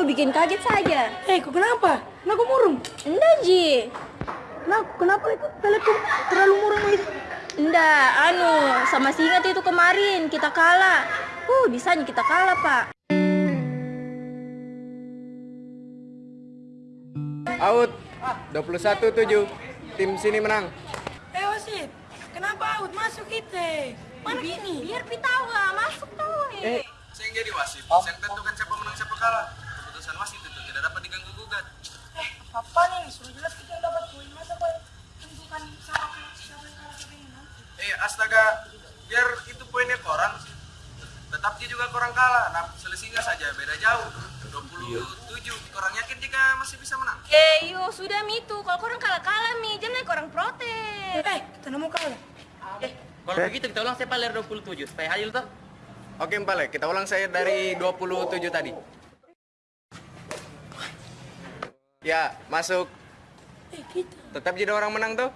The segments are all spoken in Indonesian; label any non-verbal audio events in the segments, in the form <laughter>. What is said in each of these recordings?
kau bikin kaget saja. Eh, kok kenapa? Kenapa murung? Enggak, Ji. Kenapa, kenapa itu telekom terlalu murung itu? Enggak, anu, sama si ingat itu kemarin kita kalah. Uh, bisanya kita kalah, Pak. Out 21-7 Tim sini menang Eh, wasit. Kenapa out masuk kita? Mana ini? Biar pi tahu lah, masuk tuh. Eh. Saya yang jadi wasit, saya yang tentukan siapa menang siapa kalah. Keputusan wasit itu tidak dapat diganggu gugat. Eh, apa nih? Sudah jelas kita yang dapat poin. Masa kau tentukan siapa siapa yang kalah siapa yang menang? Eh astaga, biar itu poinnya korang, tetap dia juga korang kalah. Nah selisihnya saja beda jauh. 27, korang yakin jika masih bisa menang? Eh, yo, sudah Mi tuh. Kalau korang kalah-kalah, Mi. Jangan korang protes. Eh, kita nemu kalah. Eh, kalau begitu kita ulang saya paler 27 supaya adil toh. Oke Mpale, kita ulang saya dari 27 tadi Ya, masuk Eh, kita. Tetap jadi orang menang tuh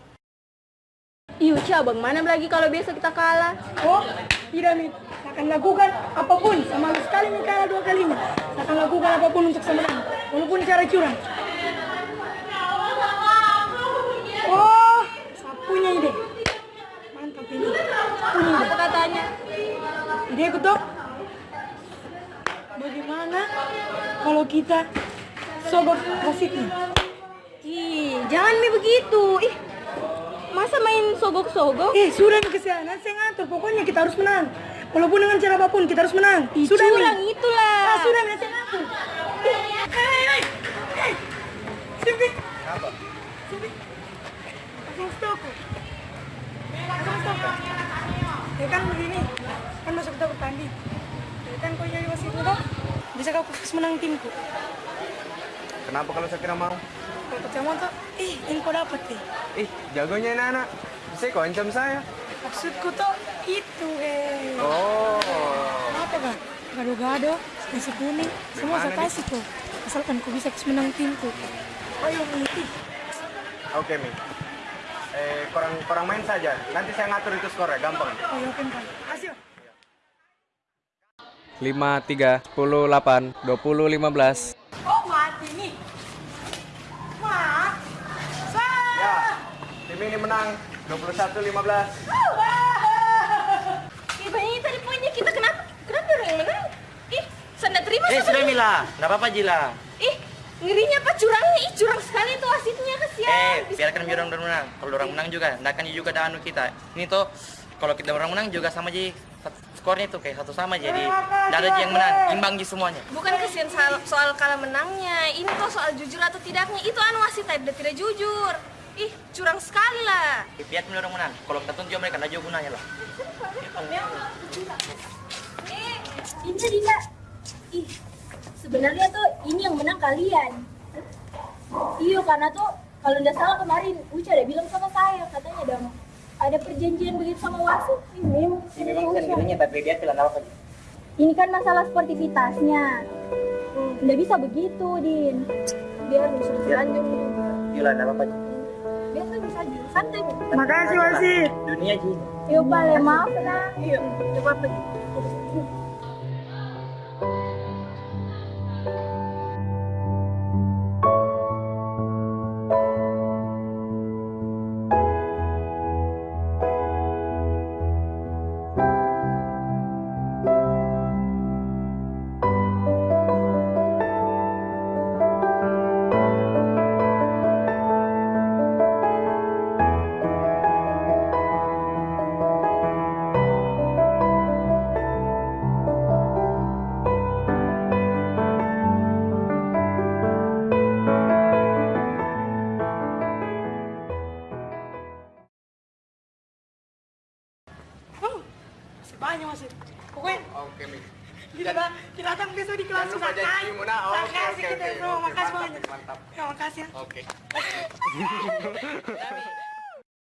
Iyo, cabang mana lagi kalau besok kita kalah? Oh, tidak nih. Akan lakukan apa pun sama sekali nih kalah dua kali ini. Akan lakukan apa pun untuk semenang, walaupun cara curang. Oh, sapunya ide. Mantap ini. Sapunya ide. Apa katanya? Ide aku tuh. Bagaimana kalau kita sogok wasitnya? Ih, jangan Mi begitu. Ih, masa main sogok-sogok? Eh, sudah nih ke sana, saya ngatur. Pokoknya kita harus menang. Walaupun dengan cara apa pun, kita harus menang. Ih, sudah curang Mi. itulah. Ah, sudah Mi, saya ngatur. Eh, hei, hei, hei. Simpi. Apa? Simpi. Pasang stoko. Pasang. Ya kan begini, kan masuk kita bertanding. Ya kan kau jadi wasit muda, bisa kau fokus menang timku. Kenapa kalau saya tidak mau? Kalau percaya tuh, eh, ini kau dapat deh. Ih, jagonya ini anak Bisa kok ancam saya Maksudku tuh itu, eh. Oh Apa kan? Gado-gado, nasi kuning, semua saya kasih kok. Asalkan kau bisa menang timku. Ayo nih. Oke Mi Eh, kurang, kurang main saja Nanti saya ngatur itu skornya, gampang Ayo open kan. Kasih. 5, 3, 10, 8, 20, 15 Oh mati nih. Wah. Sah. Ya, tim ini menang 21, 15 Ih, banyak tadi poinnya kita kenapa? Kenapa orang yang menang? Ih, saya nggak terima Eh, sudah. Mila. Enggak apa-apa Jila. Ih, ngerinya apa curangnya? Ih, curang sekali tuh wasitnya kasihan. Eh, biarkan biar orang menang. Kalau orang menang juga, enggak akan juga ada anu kita. Ini tuh kalau kita orang menang juga sama ji skornya tuh kayak satu sama jadi enggak ada yang menang, imbang ji semuanya. Bukan kesian soal, soal kalah menangnya. Ini tuh soal jujur atau tidaknya. Itu anu wasit tadi udah tidak jujur. Ih, curang sekali lah. Biar orang menang. Kalau kita tunjuk mereka enggak jauh gunanya lah. Eh, ini Dinda. Ih, sebenarnya tuh ini yang menang kalian. Iya, karena tuh kalau nggak salah kemarin Uca ada bilang sama saya, katanya ada ada perjanjian begitu sama wasit. Memang. Ini memang sendirinya tapi dia bilang apa Ini kan masalah sportivitasnya. Nggak bisa begitu, Din. Biar bisa lanjut juga. Jila enggak apa-apa. Ji. Biasa bisa aja, santai. Makasih wasit. Dunia ji. Yuk, Bale, maaf nah. Iya, coba apa? Oke kita, da- kita datang besok di kelas. Oh, Saya oke, kasih kita, bro. Oke, Makasih banyak. mantap. Ya, makasih ya. Oke <laughs>